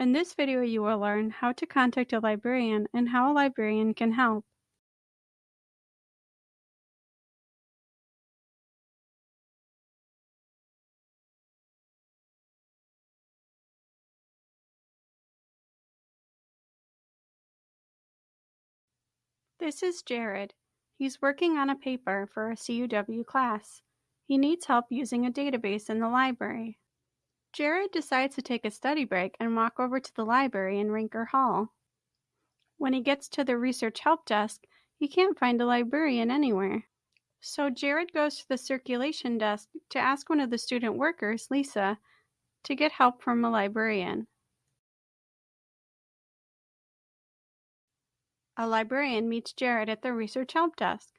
In this video you will learn how to contact a librarian and how a librarian can help. This is Jared. He's working on a paper for a CUW class. He needs help using a database in the library. Jared decides to take a study break and walk over to the library in Rincker Hall. When he gets to the research help desk, he can't find a librarian anywhere. So Jared goes to the circulation desk to ask one of the student workers, Lisa, to get help from a librarian. A librarian meets Jared at the research help desk.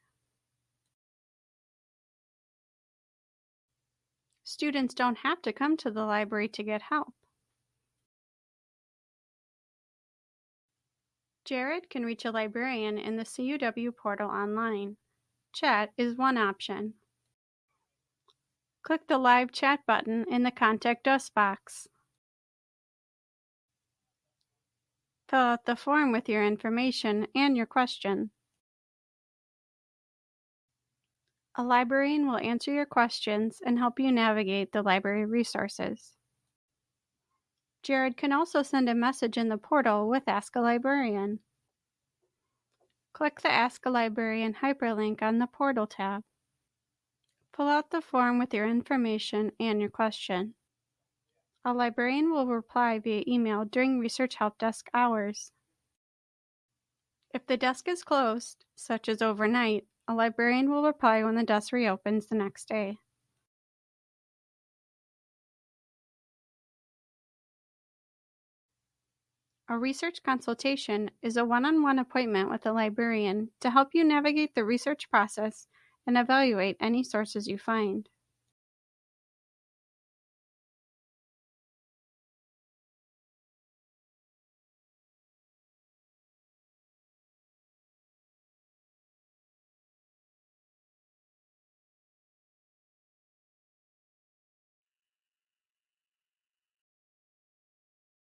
Students don't have to come to the library to get help. Jared can reach a librarian in the CUW portal online. Chat is one option. Click the Live Chat button in the Contact Us box. Fill out the form with your information and your question. A librarian will answer your questions and help you navigate the library resources. Jared can also send a message in the portal with Ask a Librarian. Click the Ask a Librarian hyperlink on the Portal tab. Fill out the form with your information and your question. A librarian will reply via email during Research Help Desk hours. If the desk is closed, such as overnight, a librarian will reply when the desk reopens the next day. A research consultation is a one-on-one appointment with a librarian to help you navigate the research process and evaluate any sources you find.